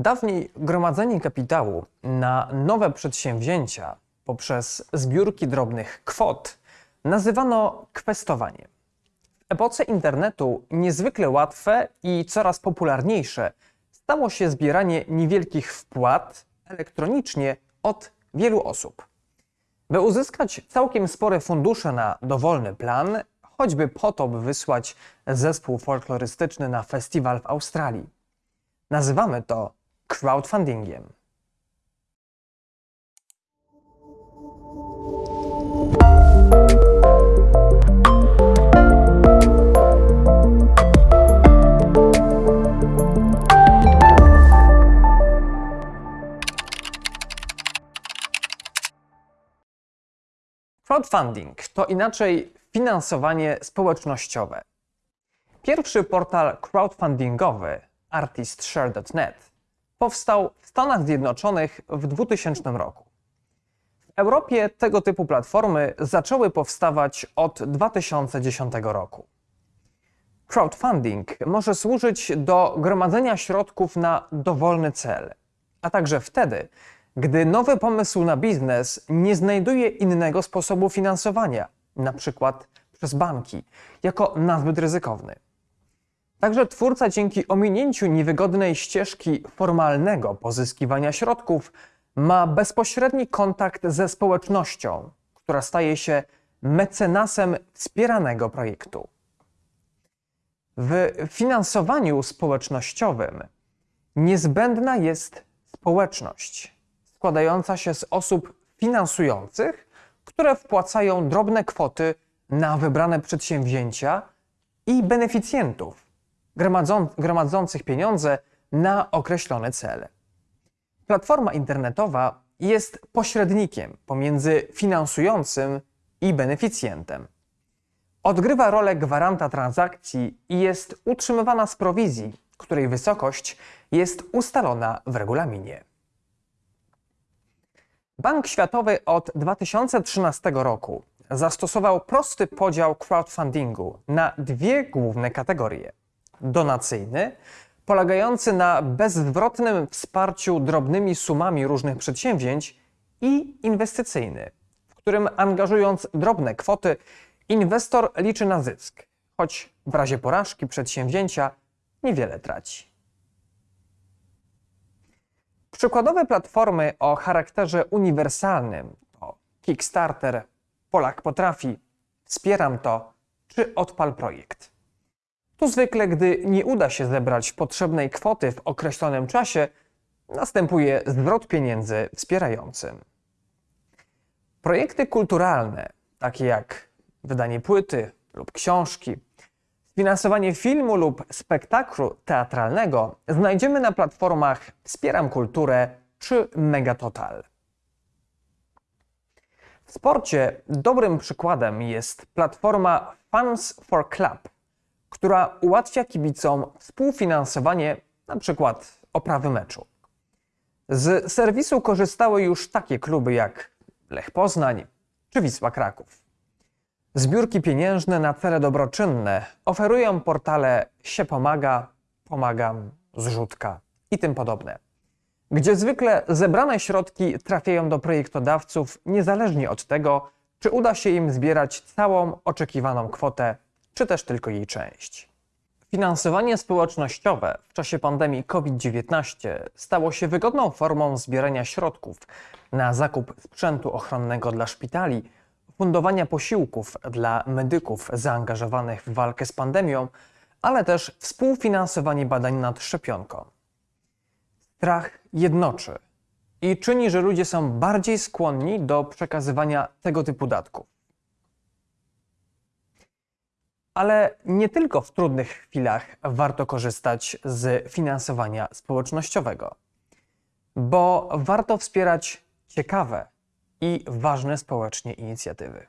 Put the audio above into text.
Dawniej gromadzenie kapitału na nowe przedsięwzięcia poprzez zbiórki drobnych kwot nazywano kwestowaniem. W epoce internetu niezwykle łatwe i coraz popularniejsze stało się zbieranie niewielkich wpłat elektronicznie od wielu osób. By uzyskać całkiem spore fundusze na dowolny plan, choćby po to, by wysłać zespół folklorystyczny na festiwal w Australii. Nazywamy to crowdfundingiem. Crowdfunding to inaczej finansowanie społecznościowe. Pierwszy portal crowdfundingowy artistshare.net powstał w Stanach Zjednoczonych w 2000 roku. W Europie tego typu platformy zaczęły powstawać od 2010 roku. Crowdfunding może służyć do gromadzenia środków na dowolny cel, a także wtedy, gdy nowy pomysł na biznes nie znajduje innego sposobu finansowania, np. przez banki, jako nazbyt ryzykowny. Także twórca dzięki ominięciu niewygodnej ścieżki formalnego pozyskiwania środków ma bezpośredni kontakt ze społecznością, która staje się mecenasem wspieranego projektu. W finansowaniu społecznościowym niezbędna jest społeczność składająca się z osób finansujących, które wpłacają drobne kwoty na wybrane przedsięwzięcia i beneficjentów gromadzących pieniądze na określone cele. Platforma internetowa jest pośrednikiem pomiędzy finansującym i beneficjentem. Odgrywa rolę gwaranta transakcji i jest utrzymywana z prowizji, której wysokość jest ustalona w regulaminie. Bank Światowy od 2013 roku zastosował prosty podział crowdfundingu na dwie główne kategorie: donacyjny, polegający na bezzwrotnym wsparciu drobnymi sumami różnych przedsięwzięć, i inwestycyjny, w którym angażując drobne kwoty, inwestor liczy na zysk, choć w razie porażki przedsięwzięcia niewiele traci. Przykładowe platformy o charakterze uniwersalnym to Kickstarter, Polak Potrafi, Wspieram to czy Odpal Projekt. Tu zwykle, gdy nie uda się zebrać potrzebnej kwoty w określonym czasie, następuje zwrot pieniędzy wspierającym. Projekty kulturalne, takie jak wydanie płyty lub książki, Finansowanie filmu lub spektaklu teatralnego znajdziemy na platformach Wspieram Kulturę czy Megatotal. W sporcie dobrym przykładem jest platforma Fans for Club, która ułatwia kibicom współfinansowanie np. oprawy meczu. Z serwisu korzystały już takie kluby jak Lech Poznań czy Wisła Kraków. Zbiórki pieniężne na cele dobroczynne oferują portale się pomaga, pomagam, zrzutka i tym podobne, gdzie zwykle zebrane środki trafiają do projektodawców niezależnie od tego, czy uda się im zbierać całą oczekiwaną kwotę, czy też tylko jej część. Finansowanie społecznościowe w czasie pandemii COVID-19 stało się wygodną formą zbierania środków na zakup sprzętu ochronnego dla szpitali fundowania posiłków dla medyków zaangażowanych w walkę z pandemią, ale też współfinansowanie badań nad szczepionką. Strach jednoczy i czyni, że ludzie są bardziej skłonni do przekazywania tego typu datków. Ale nie tylko w trudnych chwilach warto korzystać z finansowania społecznościowego, bo warto wspierać ciekawe, i ważne społecznie inicjatywy.